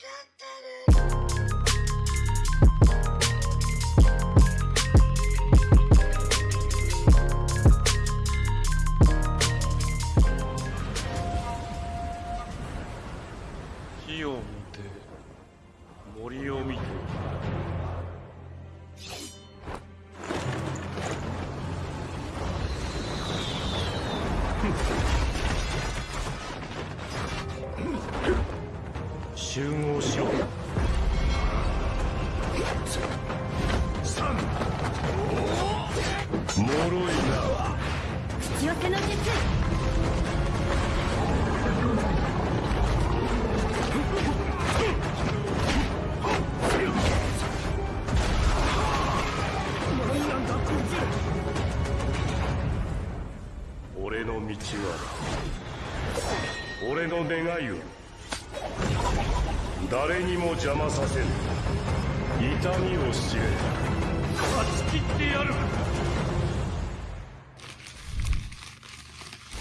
火を見て森を見て。集合しろもろいな口寄せの術俺の道は俺の願いを。誰にも邪魔させぬ痛みを知れ勝ち切ってやる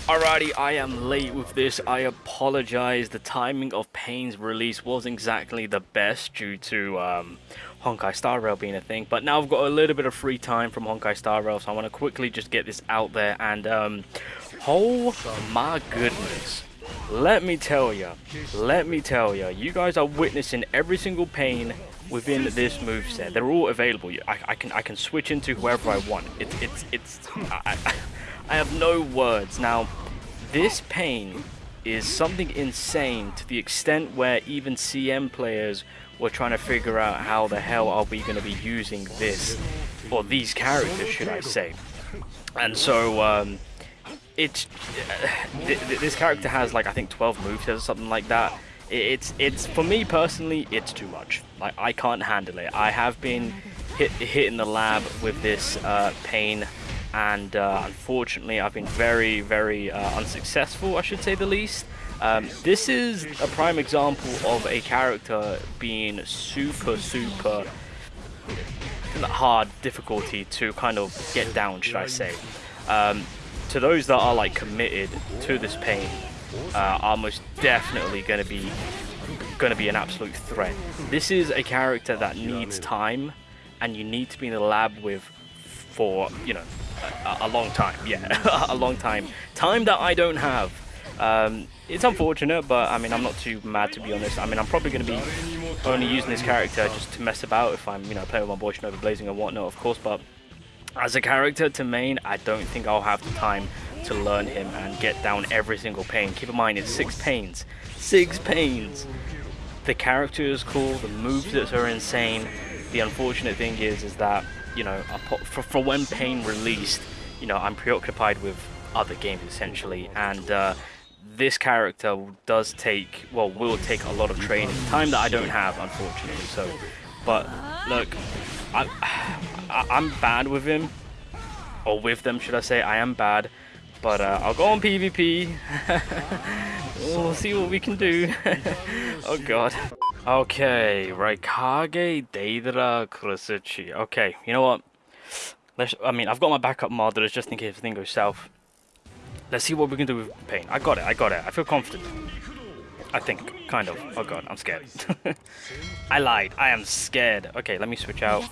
Alrighty, I am late with this. I apologize. The timing of Pain's release wasn't exactly the best due to um, Honkai Star Rail being a thing. But now I've got a little bit of free time from Honkai Star Rail, so I want to quickly just get this out there. And um, oh my goodness, let me tell you, let me tell you, you guys are witnessing every single Pain within this move set. They're all available. I, I can I can switch into whoever I want. It's it's it's. I, I, I have no words. Now, this pain is something insane to the extent where even CN players were trying to figure out how the hell are we going to be using this, or these characters, should I say. And so, um, it's, uh, th th this character has like, I think 12 moves or something like that. It's, it's, for me personally, it's too much. Like, I can't handle it. I have been hit, hit in the lab with this uh, pain and uh, unfortunately I've been very very uh, unsuccessful I should say the least um, this is a prime example of a character being super super hard difficulty to kind of get down should I say um, to those that are like committed to this pain uh, are most definitely going to be going to be an absolute threat. This is a character that needs time and you need to be in the lab with for you know a, a long time. Yeah a long time. Time that I don't have. Um, it's unfortunate but I mean I'm not too mad to be honest. I mean I'm probably going to be only using this character just to mess about if I'm you know playing with my boy Shinobi Blazing and whatnot of course but as a character to main I don't think I'll have the time to learn him and get down every single pain. Keep in mind it's six pains. Six pains. The character is cool. The moves are insane. The unfortunate thing is is that you know, for, for when Pain released, you know, I'm preoccupied with other games essentially, and uh, this character does take, well, will take a lot of training, time that I don't have, unfortunately. So, but look, I, I I'm bad with him, or with them, should I say? I am bad, but uh, I'll go on PvP. we'll see what we can do. oh God. Okay, Raikage Deidara Kurotsuchi. Okay, you know what? Let's, I mean, I've got my backup modelers just in case everything goes south. Let's see what we can do with Pain. I got it, I got it. I feel confident. I think, kind of. Oh god, I'm scared. I lied. I am scared. Okay, let me switch out.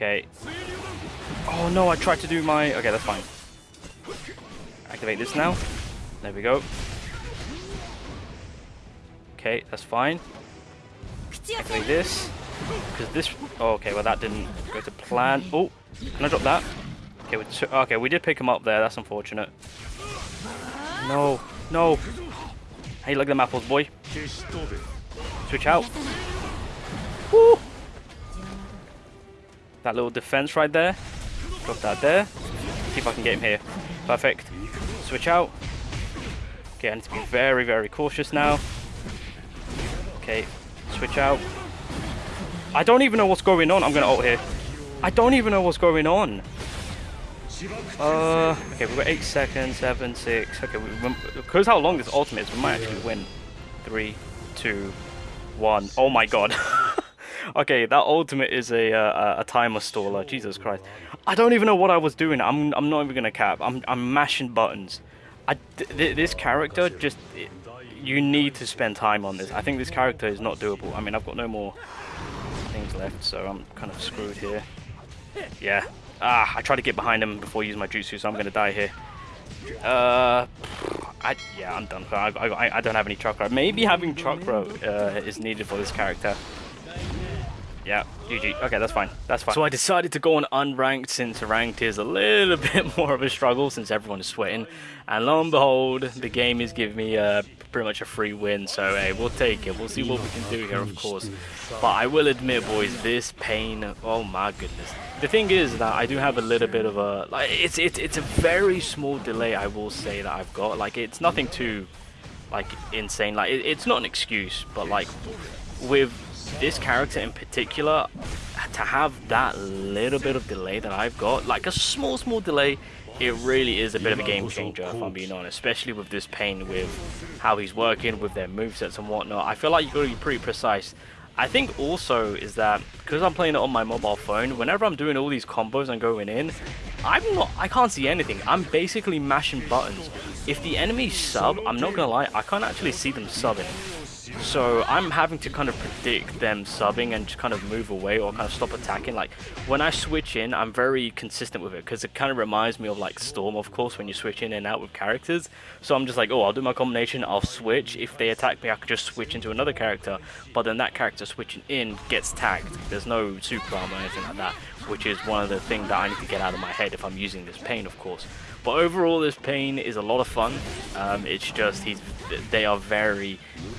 Okay. Oh no, I tried to do my... Okay, that's fine. Activate this now. There we go. Okay, that's fine. Activate this. Because this... Oh, okay, well that didn't go to plan. Oh, can I drop that? Okay, we, okay, we did pick him up there. That's unfortunate. No, no. Hey, look at the apples, boy. Switch out. Woo! That little defense right there. Drop that there. See if I can get him here. Perfect. Switch out. Okay, I need to be very, very cautious now. Okay, switch out. I don't even know what's going on. I'm going to ult here. I don't even know what's going on. Uh, okay, we've got 8 seconds, 7, 6. Okay, because how long this ultimate is, we might actually win. Three, two, one. Oh my god. okay, that ultimate is a, uh, a timer staller. Jesus Christ. I don't even know what I was doing. I'm, I'm not even going to cap. I'm, I'm mashing buttons. I, th this character just... It, you need to spend time on this. I think this character is not doable. I mean, I've got no more things left, so I'm kind of screwed here. Yeah. Ah, I tried to get behind him before using my jutsu, so I'm going to die here. Uh, I, yeah, I'm done. I, I, I don't have any chakra. Maybe having chakra uh, is needed for this character. Yeah, GG. Okay, that's fine. That's fine. So I decided to go on unranked since ranked is a little bit more of a struggle since everyone is sweating. And lo and behold, the game is giving me uh, pretty much a free win. So hey, we'll take it. We'll see what we can do here, of course. But I will admit, boys, this pain. Oh my goodness. The thing is that I do have a little bit of a like. It's it's it's a very small delay. I will say that I've got. Like it's nothing too like insane. Like it, it's not an excuse, but like with this character in particular, to have that little bit of delay that I've got, like a small, small delay, it really is a bit of a game changer, if I'm being honest, especially with this pain, with how he's working, with their movesets and whatnot. I feel like you've got to be pretty precise. I think also is that because I'm playing it on my mobile phone, whenever I'm doing all these combos and going in, I'm not, I can't see anything. I'm basically mashing buttons. If the enemies sub, I'm not gonna lie, I can't actually see them subbing. So I'm having to kind of predict them subbing and just kind of move away or kind of stop attacking. Like when I switch in, I'm very consistent with it because it kind of reminds me of like Storm, of course, when you switch in and out with characters. So I'm just like, oh, I'll do my combination, I'll switch. If they attack me, I can just switch into another character. But then that character switching in gets tagged. There's no super arm or anything like that, which is one of the things that I need to get out of my head if I'm using this pain, of course. But overall, this pain is a lot of fun. Um, it's just he's they are very,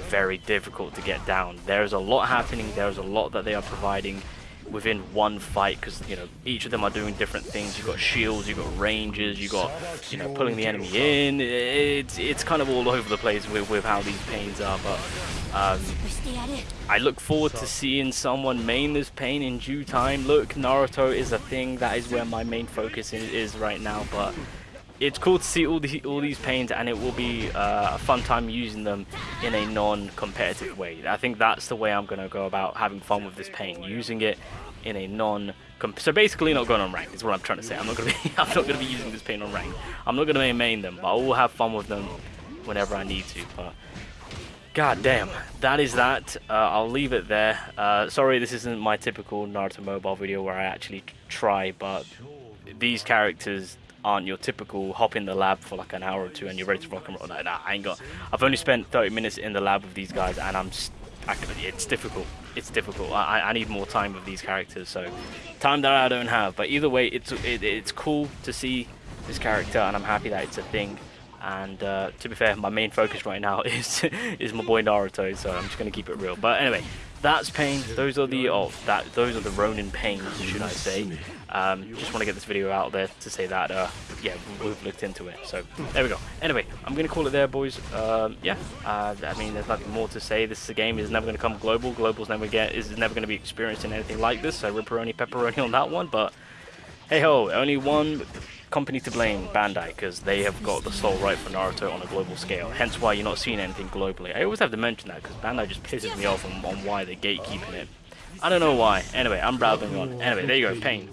very difficult to get down. There's a lot happening. There's a lot that they are providing within one fight because you know each of them are doing different things. You've got shields, you've got ranges, you've got you know pulling the enemy in. It's it's kind of all over the place with with how these pains are, but. Um, I look forward to seeing someone main this pain in due time. Look, Naruto is a thing. That is where my main focus is, is right now. But it's cool to see all the all these pains and it will be uh, a fun time using them in a non-competitive way. I think that's the way I'm going to go about having fun with this pain, using it in a non so basically not going on rank is what I'm trying to say. I'm not going to be I'm not going to be using this pain on rank. I'm not going to main them, but I will have fun with them whenever I need to. But God damn, that is that. Uh, I'll leave it there. Uh, sorry, this isn't my typical Naruto mobile video where I actually try, but these characters aren't your typical hop in the lab for like an hour or two and you're ready to rock and roll. Like, nah, I ain't got. I've only spent 30 minutes in the lab with these guys and I'm. I, it's difficult. It's difficult. I, I need more time with these characters, so time that I don't have. But either way, it's it, it's cool to see this character, and I'm happy that it's a thing. And uh, to be fair, my main focus right now is is my boy Naruto, so I'm just gonna keep it real. But anyway, that's pain. Those are the oh that those are the Ronin pains, should I say? Um, just want to get this video out there to say that, uh, yeah, we've looked into it. So, there we go. Anyway, I'm going to call it there, boys. Um, yeah, uh, I mean, there's nothing more to say. This game is never going to come global. Global's never get is never going to be experiencing anything like this. So, ripperoni, pepperoni on that one. But, hey-ho, only one company to blame, Bandai, because they have got the sole right for Naruto on a global scale. Hence why you're not seeing anything globally. I always have to mention that, because Bandai just pisses me off on, on why they're gatekeeping it. I don't know why. Anyway, I'm rambling on. Anyway, there you go, Pain.